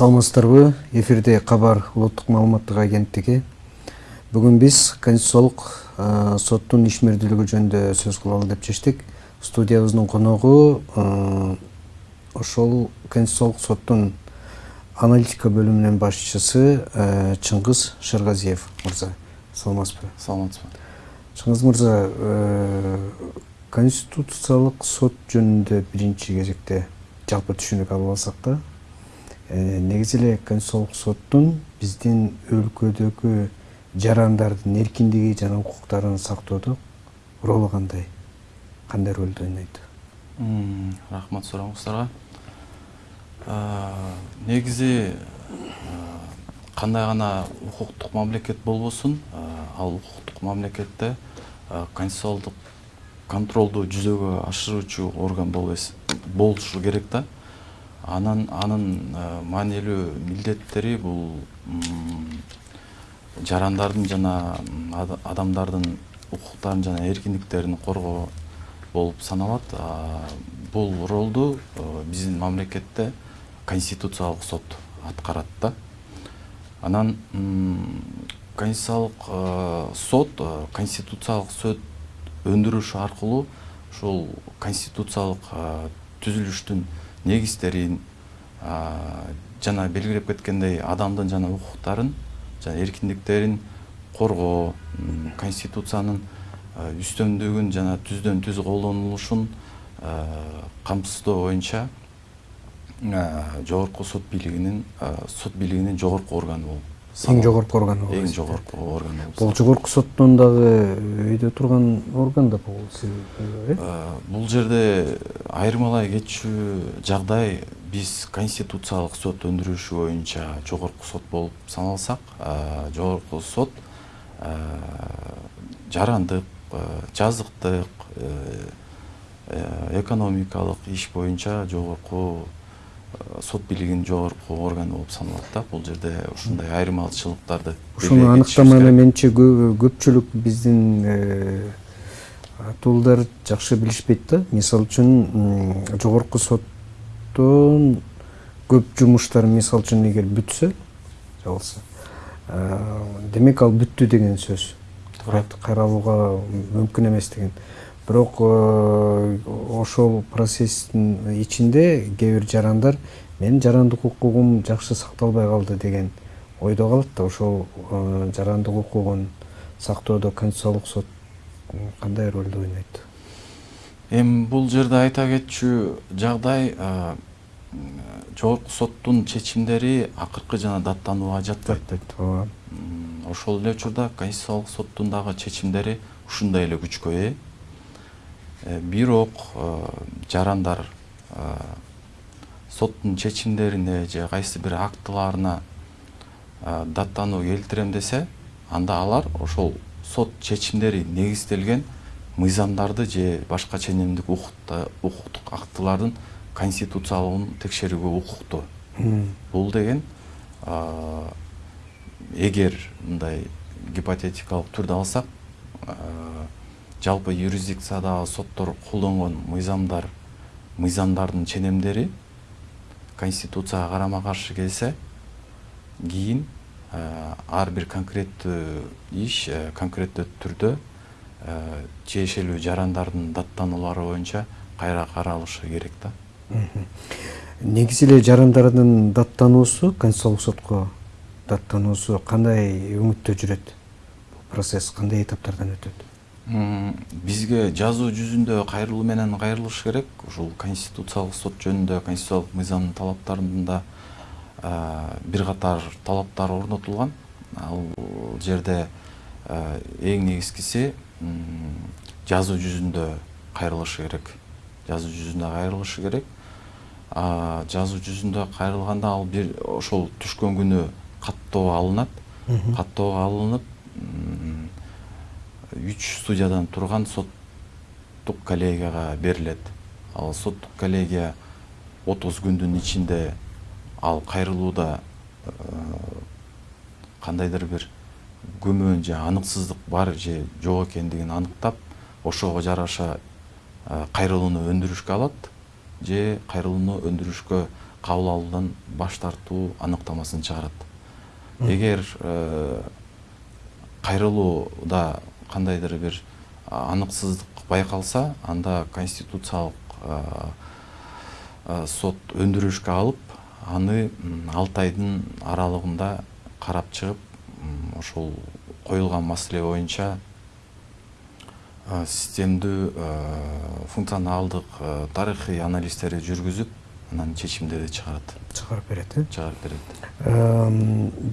саламатсыздарбы эфирде кабар улуттук маалыматтык агенттиги. Бүгүн биз конституциялык соттун ишмердүүлүгү жөнүндө сөз кылалы деп чечтик. Студиябыздын коногу ошол конституциялык соттун аналитика бөлүмүнүн башчысы чыңгыз шыргазиев мырза. Саламатсызбы? Саламатсызбы. Чыңгыз мырза конституциялык сот жөнүндө биринчи кезекте жалпы түшүнүк алып алсак да негизи эле конституциялык соттун биздин өлкөдөгү жарандардын эркиндиги жана укуктарын сактоодо ролу кандай? Кандай ролду ойнойт? Рахмат сурооңуздарга негизи кандай гана укуктук мамлекет болбосун ал укуктук мамлекетте конституциалдык контролду жүзөгө ашыруучу орган болушу керек да анан анын маанилүү милдеттери бул жарандардын жана адамдардын укуктарын жана эркиндиктерин коргоо болуп саналат. Бул ролду биздин мамлекетте конституциялык сот аткарат да. Анан конституциялык сот конституциялык сот өндүрүш аркылуу ушул конституциялык түзүлүштүн негиздерин жана белгилеп кеткендей адамдын жана укуктарын жана эркиндиктерин коргоо конституциянын үстөмдүгүн жана түздөн түз колдонулушун камсыздоо боюнча жогорку сот бийлигинин сот бийлигинин жогорку органы болуп эң жогорку орган болуп эң жогорку орган болуп бул жогорку соттун дагы өйдө турган орган да бул э? Бул жерде айырмалай кетчү жагдай биз конституциялык сот өндүрүшү боюнча жогорку сот болуп саналсак жогорку сот жарандык жазыктык экономикалык иш боюнча жогорку сот бийлигинин жогорку органы болуп саналат да. Бул жерде ушундай айырмачылыктарды ушуну аныктаманы менимче көпчүлүк биздин атуулдар жакшы билишпейт да. Мисалы үчүн жогорку соттун көп жумуштары мисалы үчүн эгер бүтсө жабылса демек ал бүттү деген сөз. Кайрылууга мүмкүн эмес деген бирок э, ошол процесстин ичинде кээ бир жарандар менин жарандык укугум жакшы сакталбай калды деген ойдо калат да ошол э, жарандык укугун сактоодо конституциялык сот кандай ролду ойнойт? Эми бул жерде айта кетчү жагдай э, жогорку соттун чечимдери акыркы жана даттанууга жатпайт ооба. Ошол эле учурда конституциялык соттун дагы чечимдери ушундай эле күчкө ээ бирок э, жарандар э, соттун чечимдерине же кайсы бир актыларына даттануу келтирем десе анда алар ошол сот чечимдери негизделген мыйзамдарды же башка ченемдик укуктук актылардын конституциялыгын текшерүүгө укуктуу бул деген эгер мындай гипотетикалык түрдө алсак жалпы юрисдикциядагы соттор колдонгон мыйзамдар мыйзамдардын ченемдери конституцияга карама каршы келсе кийин ар бир конкреттүү иш конкреттүү түрдө тиешелүү жарандардын даттанулары боюнча кайра каралышы керек да негизи эле жарандардын даттануусу конституциялык сотко даттануусу кандай өңүттө жүрөт бул процесс кандай этаптардан өтөт бизге жазуу жүзүндө кайрылуу менен кайрылыш керек. Ушул конституциялык сот жөнүндө конституциялык мыйзамдын талаптарында бир катар талаптар орнотулган. Ал жерде эң негизгиси жазуу жүзүндө кайрылышы керек. Жазуу жүзүндө кайрылышы керек. Жазуу жүзүндө кайрылганда ал бир ошол түшкөн күнү каттоого алынат. Каттоого алынып үч судьядан турган соттук коллегияга берилет. Ал соттук коллегия отуз күндүн ичинде ал кайрылууда э, кандайдыр бир күмөн же аныксыздык бар же жок экендигин аныктап ошого жараша э, кайрылууну өндүрүшкө алат же кайрылууну өндүрүшкө кабыл алуудан баш тартуу аныктамасын чыгарат. Эгер кайрылууда кандайдыр бир аныксыздык байкалса анда конституциялык сот өндүрүшкө алып аны алты айдын аралыгында карап чыгып ошол коюлган маселе боюнча системдүү функционалдык тарыхый анализдерди жүргүзүп анан чечимдерди чыгарат чыгарып берет э чыгарып берет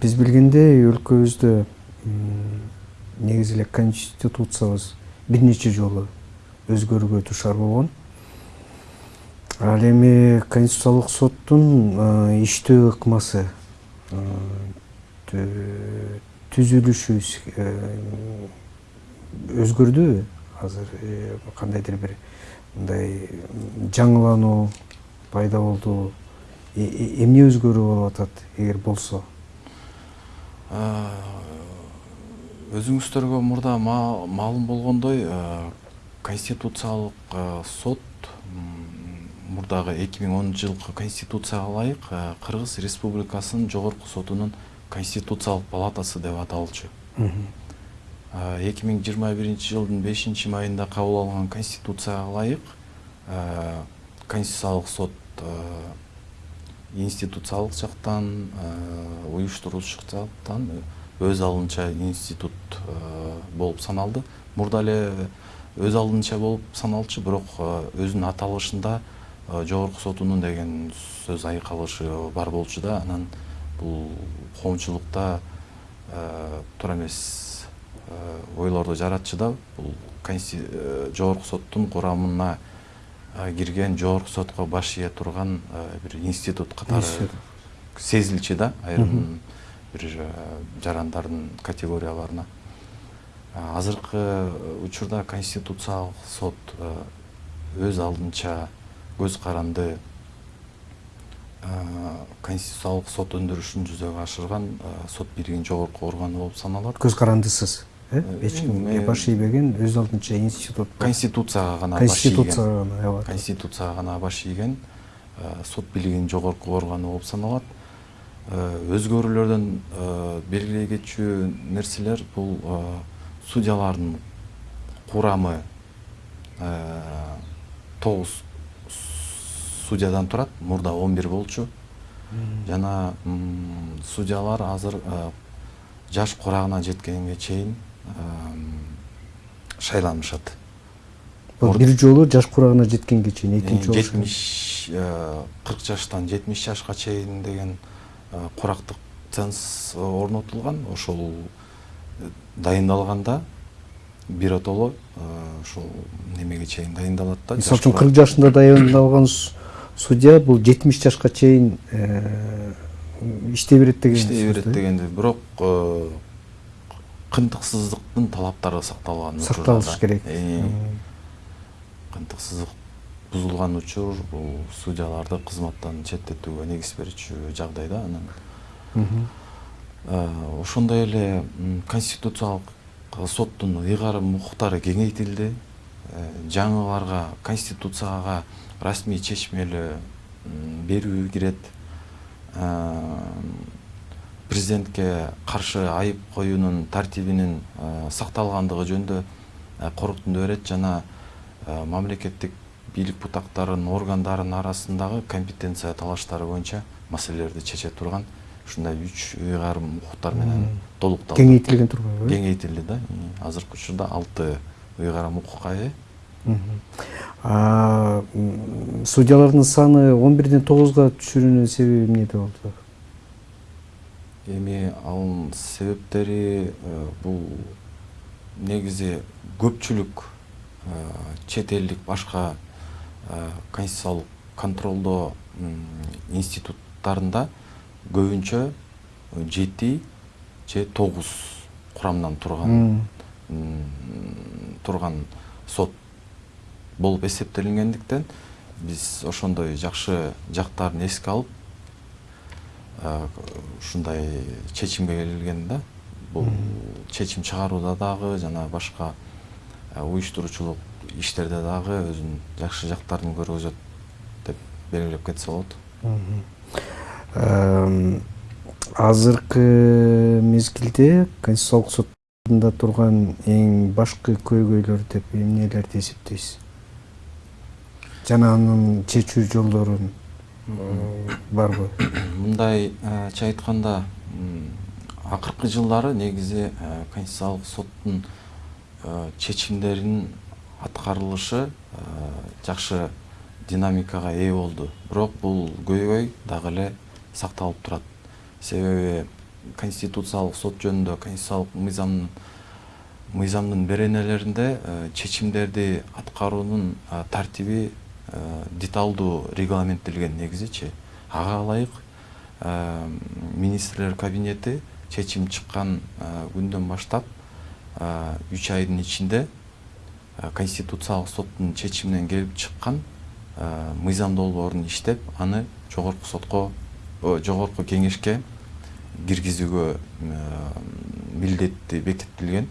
биз билгендей өлкөбүздө негизи эле конституциябыз бир нече жолу өзгөрүүгө дуушар болгон ал эми конституциялык соттун иштөө ыкмасы түзүлүшү өзгөрдүбү азыр кандайдыр бир мындай жаңылануу пайда болду эмне өзгөрүү болуп атат эгер болсо өзүңүздөргө мурда маалым болгондой конституциялык сот мурдагы эки миң онунчу жылкы конституцияга ылайык кыргыз республикасынын жогорку сотунун конституциялык палатасы деп аталчу. Эки миң жыйырма биринчи жылдын бешинчи майында кабыл алынган конституцияга ылайык конституциялык сот институциялык жактан уюштуруучу жактан өз алдынча институт болуп саналды. Мурда эле өз алдынча болуп саналчу бирок өзүнүн аталышында жогорку сотунун деген сөз айкалышы бар болчу да. Анан бул коомчулукта туура эмес ойлорду жаратчу да. Бул жогорку соттун курамына кирген жогорку сотко баш ийе турган бир институт катары сезилчү да. Айрым бир жарандардын категорияларына. Азыркы учурда конституциялык сот өз алдынча көз каранды конституциялык сот өндүрүшүн жүзөгө ашырган сот бийлигинин жогорку органы болуп саналат. Көз карандысыз э? Эч кимге баш ийбеген өз алдынча институт конституцияга гана конституцияга гана ооба конституцияга гана баш ийген сот бийлигинин жогорку органы болуп саналат өзгөрүүлөрдөн белгилей кетчү нерселер бул судьялардын курамы. Тогуз судьядан турат мурда он бир болчу. Жана судьялар азыр жаш курагына жеткенге чейин шайланышат. Бир жолу жаш курагына жеткенге чейин экинчи жолу жетимиш кырк жаштан жетимиш жашка чейин деген курактык ценз орнотулган ошол дайындалганда биротоло ушул немеге чейин дайындалат да. Мисалы үчүн кырк жашында дайындалган судья бул жетимиш жашка чейин иштей берет деген иштей берет дегенди бирок кынтыксыздыктын талаптары сакталган сакталыш керек. Кынтыксыздык бузулган учур бул судьяларды кызматтан четтетүүгө негиз берчү жагдай да анан ошондой эле конституциялык соттун ыйгарым укуктары кеңейтилди. Жаңыларга конституцияга расмий чечмелүү берүү кирет. Президентке каршы айып коюунун тартибинин сакталгандыгы жөнүндө корутунду берет жана мамлекеттик бийлик бутактарынын органдарынын арасындагы компетенция талаштары боюнча маселелерди чече турган ушундай үч ыйгарым укуктар менен толукталды кеңейтилген турбайбы кеңейтилди да. Азыркы учурда алты ыйгарым укукка ээ судьялардын саны он бирден тогузга түшүүнүн себеби эмнеде болду эми анын себептери бул негизи көпчүлүк чет элдик башка конституциялык контролдоо институттарында көбүнчө жети же тогуз курамдан турган турган сот болуп эсептелингендиктен биз ошондой жакшы жактарын эске алып ушундай чечимге келген да бул чечим чыгарууда дагы жана башка уюштуруучулук иштерде дагы өзүнүн жакшы жактарын көргөзөт деп белгилеп кетсе болот. Азыркы мезгилде конституциялык сотунда турган эң башкы көйгөйлөр деп эмнелерди эсептейсиз? Жана анын чечүү жолдорун барбы мындайча айтканда акыркы жылдары негизи конституциялык соттун чечимдеринин аткарылышы жакшы динамикага ээ болду бирок бул көйгөй дагы эле сакталып турат себеби конституциялык сот жөнүндө конституциялык мыйзамдын мыйзамдын беренелеринде чечимдерди аткаруунун тартиби деталдуу регламенттелген негизичи ага ылайык министрлер кабинети чечим чыккан күндөн баштап үч айдын ичинде конституциялык соттун чечиминен келип чыккан мыйзам долбоорун иштеп аны жогорку сотко жогорку кеңешке киргизүүгө милдети бекитилген.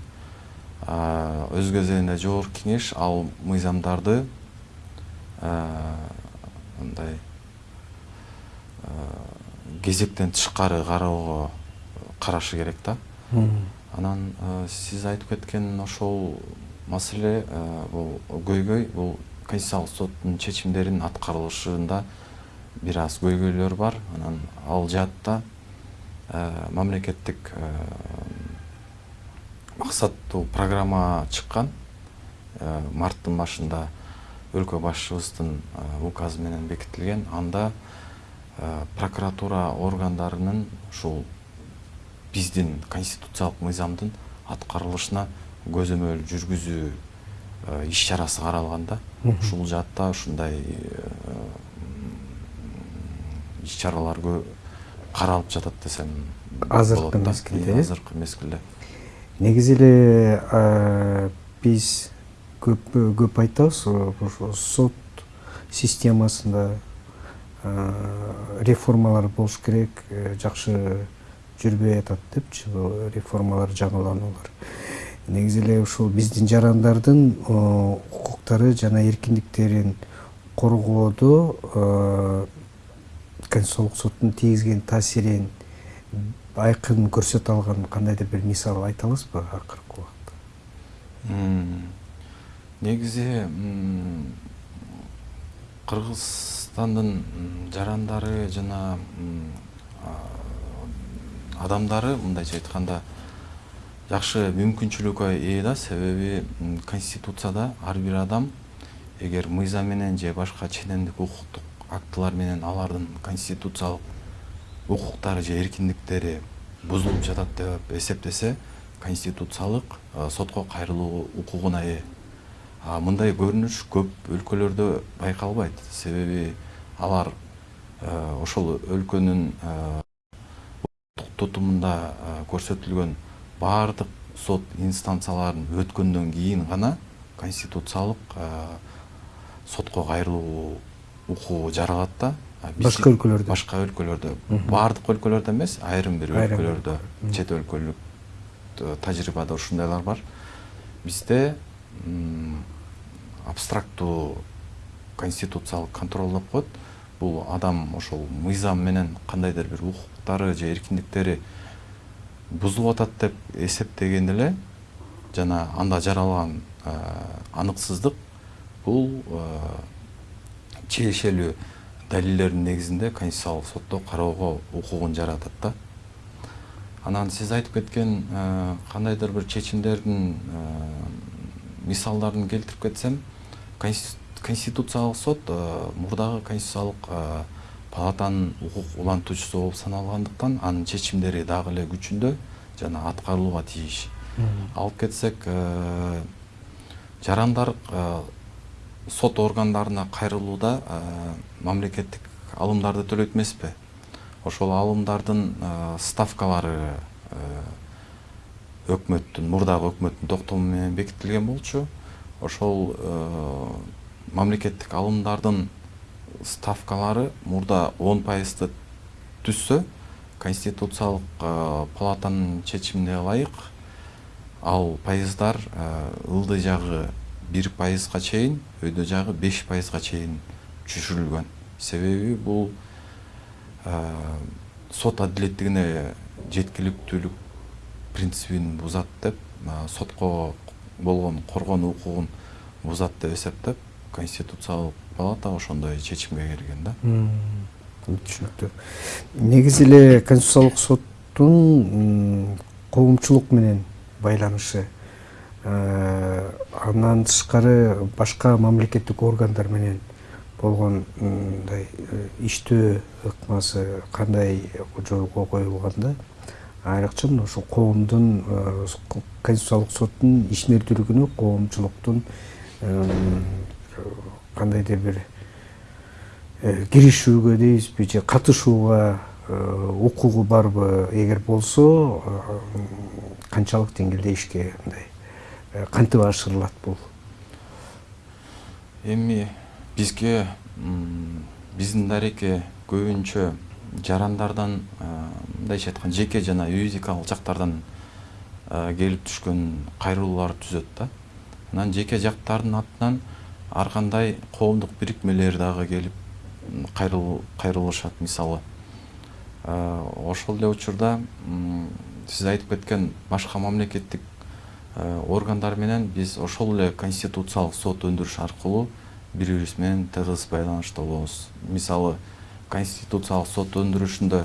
Өз кезегинде жогорку кеңеш ал мыйзамдарды мындай кезектен тышкары кароого карашы керек да. Анан сиз айтып кеткен ошол маселе бул көйгөй бул конституциялык соттун чечимдеринин аткарылышында бир аз көйгөйлөр бар. Анан ал жаатта мамлекеттик максаттуу программа чыккан. Марттын башында өлкө башчыбыздын указы менен бекитилген. Анда прокуратура органдарынын ушул биздин конституциялык мыйзамдын аткарылышына көзөмөл жүргүзүү иш чарасы каралган да. Ушул жаатта ушундай иш чаралар каралып жатат десем азыркы мезгилде э азыркы мезгилде. Негизи эле биз көп көп айтабыз ошо сот системасында реформалар болуш керек жакшы жүрбөй атат депчи реформалар жаңылануулар негизи эле ушул биздин жарандардын укуктары жана эркиндиктерин коргоодо конституциялык соттун тийгизген таасирин айкын көрсөтө алган кандайдыр бир мисал айта аласызбы акыркы убакытта негизи кыргызстандын жарандары жана адамдары мындайча айтканда жакшы мүмкүнчүлүккө ээ да. Себеби конституцияда ар бир адам эгер мыйзам менен же башка ченемдик укуктук актылар менен алардын конституциялык укуктары же эркиндиктери бузулуп жатат деп эсептесе конституциялык сотко кайрылуу укугуна ээ мындай көрүнүш көп өлкөлөрдө байкалбайт. Себеби алар ошол өлкөнүн тутумунда көрсөтүлгөн баардык сот инстанцияларын өткөндөн кийин гана конституциялык сотко кайрылуу укугу жаралат да. Башка өлкөлөрдө. башка өлкөлөрдө. Баардык өлкөлөрдө эмес айрым бир өлкөлөрдө. чет өлкөлүк тажрыйбада ушундайлар бар. Бизде абстрактуу конституциялык контроль деп коет. Бул адам ошол мыйзам менен кандайдыр бир укуктары же эркиндиктери бузулуп атат деп эсептеген эле жана анда жаралган аныксыздык бул тиешелүү далилдердин негизинде конституциялык сотто кароого укугун жаратат да. Анан сиз айтып кеткен кандайдыр бир чечимдердин мисалдарын келтирип кетсем конституциялык сот мурдагы конституциялык палатанын укук улантуучусу болуп саналгандыктан анын чечимдери дагы эле күчүндө жана аткарылууга тийиш. Алып кетсек жарандар сот органдарына кайрылууда мамлекеттик алымдарды төлөйт эмеспи. Ошол алымдардын ставкалары өкмөттүн мурдагы өкмөттүн токтому менен бекитилген болчу. Ошол мамлекеттик алымдардын ставкалары мурда он пайызды түзсө конституциялык палатанын чечимине ылайык. Ал пайыздар ылдый жагы бир пайызга чейин өйдө жагы беш пайызга чейин түшүрүлгөн. Себеби бул сот адилеттигине жеткиликтүүлүк принцибин бузат деп сотко болгон коргонуу укугун бузат деп эсептеп конституциялык палата ошондой чечимге келген да түшүнүктүү негизи эле конституциялык соттун коомчулук менен байланышы андан тышкары башка мамлекеттик органдар менен болгон мындай иштөө ыкмасы кандай жолго коюлган айрыкча ошо коомдун конституциялык соттун ишмердүүлүгүнө коомчулуктун кандайдыр бир киришүүгө дейбизби же катышууга укугу барбы эгер болсо канчалык деңгээлде ишке мындай кантип ашырылат бул эми бизге биздин дареке көбүнчө жарандардан мындайча айтканда жеке жана юридикалык жактардан келип түшкөн кайрылуулар түзөт да. Анан жеке жактардын атынан ар кандай коомдук бирикмелер дагы келип кайрылышат мисалы. Ошол эле учурда сиз айтып кеткен башка мамлекеттик органдар менен биз ошол эле конституциялык сот өндүрүш аркылуу бири бирибиз менен тыгыз байланышта болобуз мисалы конституциялык сот өндүрүшүндө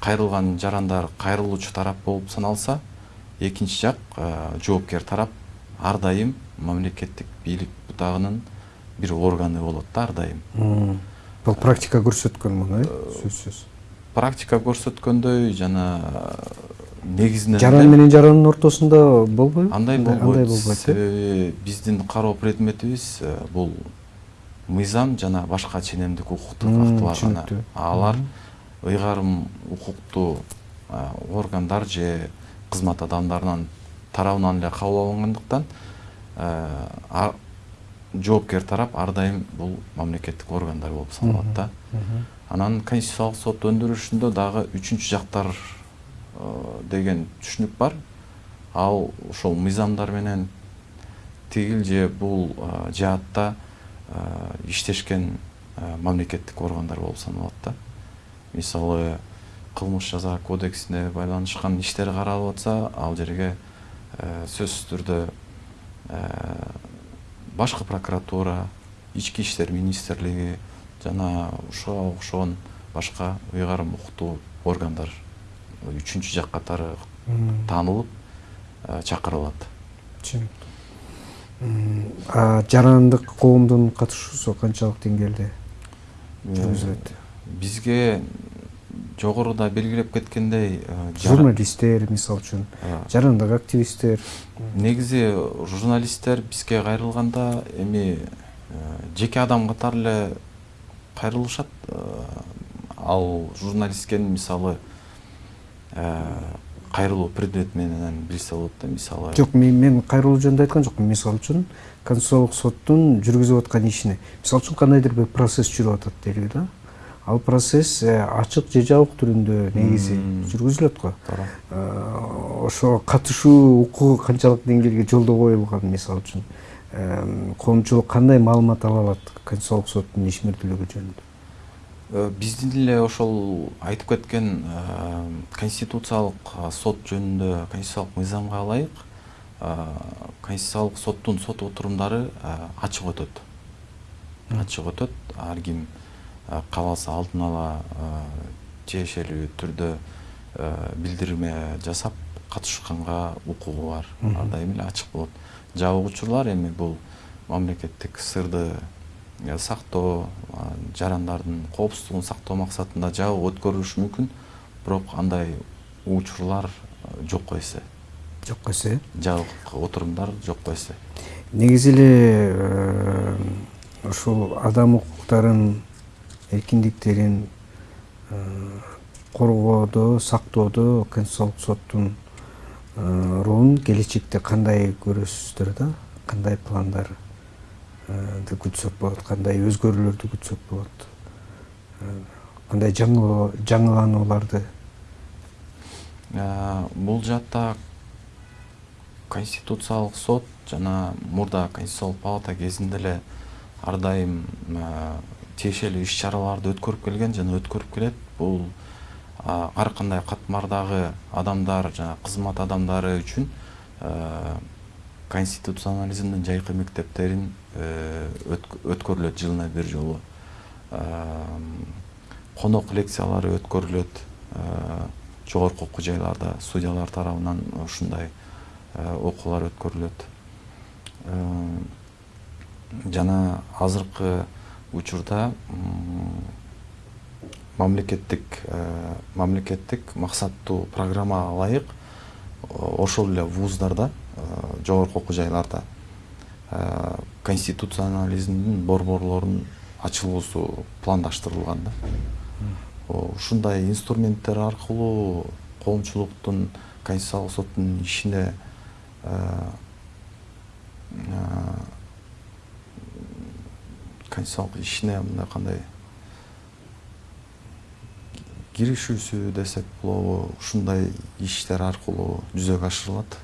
кайрылган жарандар кайрылуучу тарап болуп саналса экинчи жак жоопкер тарап ар дайым мамлекеттик бийлик бутагынын бир органы болот да ар дайым бул практика көрсөткөн муну э? Сөзсүз. Практика көрсөткөндөй жана негизинен жаран менен жарандын ортосунда болбойбу? Андай болбойт. себеби биздин кароо предметибиз бул мыйзам жана башка ченемдик укуктук актылар гана. алар ыйгарым укуктуу органдар же кызмат тарабынан эле кабыл алынгандыктан жоопкер тарап ар дайым бул мамлекеттик органдар болуп саналат да. Анан конституциялык сот өндүрүшүндө дагы үчүнчү жактар деген түшүнүк бар. Ал ошол мыйзамдар менен тигил же бул жаатта иштешкен мамлекеттик органдар болуп саналат да. Мисалы кылмыш жаза кодексине байланышкан иштер каралып атса ал жерге сөзсүз түрдө башкы прокуратура ички иштер министрлиги жана ушуга окшогон башка ыйгарым укуктуу органдар үчүнчү жак катары таанылып чакырылат. Түшүнүктүү жарандык коомдун катышуусу канчалык деңгээлде? Жүргүзүлөт бизге жогоруда белгилеп кеткендей журналисттер мисалы үчүн жарандык активисттер негизи журналисттер бизге кайрылганда эми жеке адам катары эле кайрылышат ал журналистке мисалы кайрылуу предмет менен билсе болот да мисалы. Жок мен кайрылуу жөнүндө айткан жокмун мисалы үчүн конституциялык соттун жүргүзүп аткан ишине мисалы үчүн кандайдыр бир процесс жүрүп атат дейли да. Ал процесс ачык же жабык түрүндө негизи жүргүзүлөт го. Ошого катышуу укугу канчалык деңгээлге жолдо коюлган мисалы үчүн коомчулук кандай маалымат ала алат конституциялык соттун ишмердүүлүгү жөнүндө? Биздин эле ошол айтып кеткен конституциялык сот жөнүндө конституциялык мыйзамга ылайык конституциялык соттун сот отурумдары ачык өтөт. Ачык өтөт ар ким кааласа алдын ала тиешелүү түрдө билдирме жасап катышканга укугу бар. Ар дайым эле ачык болот жабык учурлар эми бул мамлекеттик сырды сактоо жарандардын коопсуздугун сактоо максатында жабык өткөрүлүшү мүмкүн бирок андай учурлар жокко эсе жокко эсе жабык отурумдар жокко эсе негизи эле ушул адам укуктарын эркиндиктерин коргоодо сактоодо конституциялык соттун ролун келечекте кандай көрөсүздөр да кандай пландар күтсөк болот кандай өзгөрүүлөрдү күтсөк болот кандай жаңыланууларды бул жаатта конституциялык сот жана мурда конституциялык палата кезинде эле ар дайым тиешелүү иш чараларды өткөрүп келген жана өткөрүп келет. Бул ар кандай катмардагы адамдар жана кызмат адамдары үчүн конституционализмдин жайкы мектептерин өткөрүлөт жылына бир жолу. Конок лекциялары өткөрүлөт. Жогорку окуу жайларда судьялар тарабынан ушундай окуулар өткөрүлөт. Жана азыркы учурда мамлекеттик мамлекеттик максаттуу программага ылайык. Ошол эле вуздарда жогорку окуу жайларда конституционализмдин борборлорунун ачылуусу пландаштырылган да. Ушундай инструменттер аркылуу коомчулуктун конституциялык соттун ишине конституциялык ишине мындай кандай киришүүсү десек болобу ушундай иштер аркылуу жүзөгө ашырылат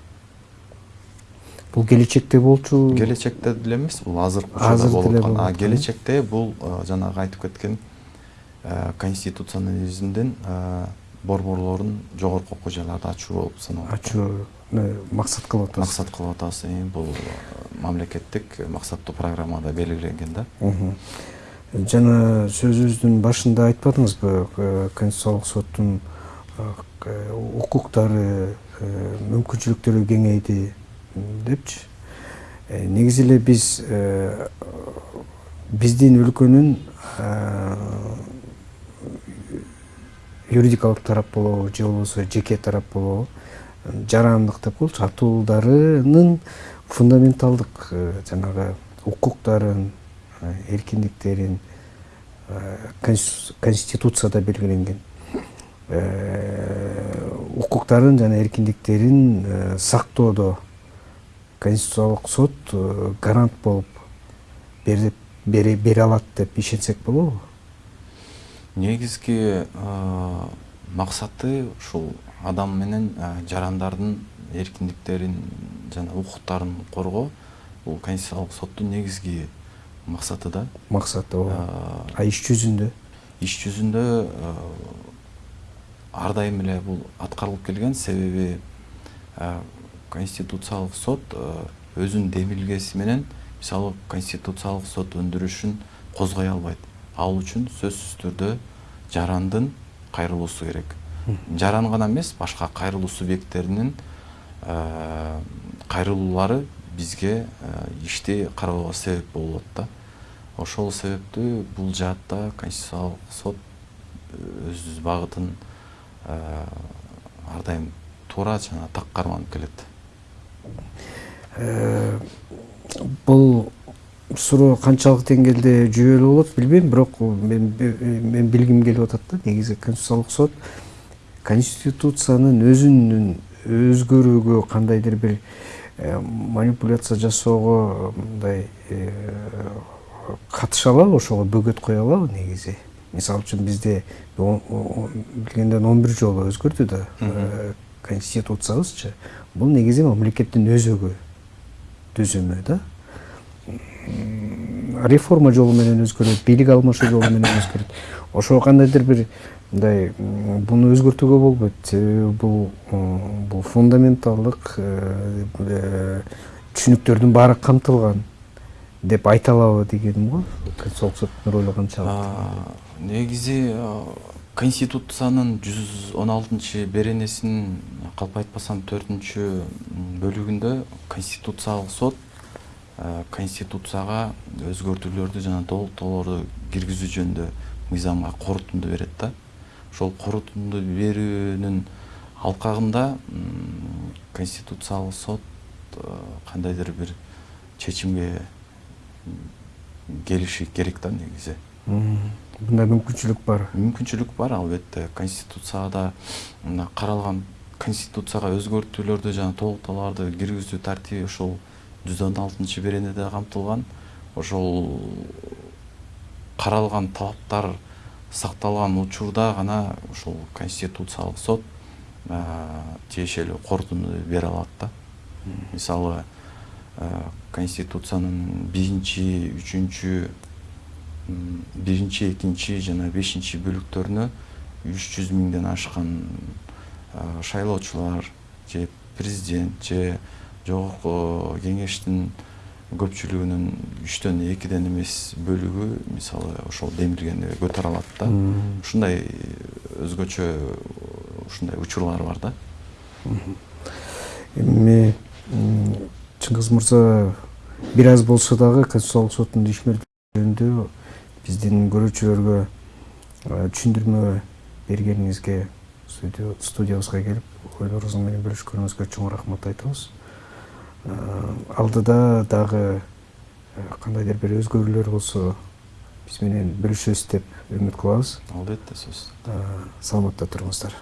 бул келечекте болчу келечекте деле эмес бул азыркы учурда болуп аткан а келечекте бул жанагы айтып кеткен конституционализмдин борборлорун жогорку окуу жайларда ачуу болуп саналат ачуу максат кылып атасыз максат кылып атабыз бул мамлекеттик максаттуу программада белгиленген да жана сөзүбүздүн башында айтпадыңызбы конституциялык соттун укуктары мүмкүнчүлүктөрү кеңейди депчи негизи эле биз биздин өлкөнүн юридикалык тарап болобу же болбосо жеке тарап болобу жарандык деп коелучу атуулдарынын фундаменталдык жанагы укуктарын эркиндиктерин конституцияда белгиленген укуктарын жана эркиндиктерин сактоодо конституциялык сот гарант болуп бере алат деп ишенсек болобу? Негизги максаты ушул адам менен жарандардын эркиндиктерин жана укуктарын коргоо бул конституциялык соттун негизги максаты да. Максаты ооба. А иш жүзүндө? иш жүзүндө ар дайым эле бул аткарылып келген. Себеби конституциялык сот өзүнүн демилгеси менен мисалы конституциялык сот өндүрүшүн козгой албайт. Ал үчүн сөзсүз түрдө жарандын кайрылуусу керек. Жаран гана эмес башка кайрылуу субъекттеринин кайрылуулары бизге ишти кароого себеп болуп да ошол себептүү бул жаатта конституциялык сот өз багытын ар дайым туура жана так карманып келет бул суроо канчалык деңгээлде жүйөлүү болот билбейм бирок мен мен билгим келип атат да негизи конституциялык сот конституциянын өзүнүн өзгөрүүгө кандайдыр бир манипуляция жасоого мындай катыша алабы ошого бөгөт кое алабы негизи мисалы үчүн бизде билгенден он бир жолу өзгөрдү да конституциябызчы бул негизи мамлекеттин өзөгү түзүмү да. Реформа жолу менен өзгөрөт бийлик алмашуу жолу менен өзгөрөт. Ошого кандайдыр бир мындай буну өзгөртүүгө болбойт. Себеби бул бул фундаменталдык түшүнүктөрдүн баары камтылган деп айта алабы дегеним го. Конституциялык соттун ролу канчалык негизи конституциянын жүз он алтынчы беренесинин калп айтпасам төртүнчү бөлүгүндө конституциялык сот конституцияга өзгөртүүлөрдү жана толуктоолорду киргизүү жөнүндө мыйзамга корутунду берет да. Ошол корутунду берүүнүн алкагында конституциялык сот кандайдыр бир чечимге келиши керек да негизи мындай мүмкүнчүлүк бар. Мүмкүнчүлүк бар албетте. Конституцияда мына каралган конституцияга өзгөртүүлөрдү жана толуктоолорду киргизүү тартиби ошол жүз он алтынчы беренеде камтылган ошол каралган талаптар сакталган учурда гана ушул конституциялык сот тиешелүү корутунду бере алат да. Мисалы конституциянын биринчи үчүнчү биринчи экинчи жана бешинчи бөлүктөрүнө үч жүз миңден ашкан шайлоочулар же президент же жогорку кеңештин көпчүлүгүнүн үчтөн экиден эмес бөлүгү мисалы ошол демиргени көтөрө алат да. Ушундай өзгөчө ушундай учурлар бар да. Эми чыңгыз мырза бир аз болсо дагы конституциялык соттун ишмердүүлөрүндө биздин көрүүчүлөргө түшүндүрмө бергениңизге студиябызга келип ойлорубуз менен бөлүшкөнүңүзгө чоң рахмат айтабыз. Алдыда дагы кандайдыр бир өзгөрүүлөр болсо биз менен бөлүшөсүз деп үмүт кылабыз. Албетте сөзсүз саламатта туруңуздар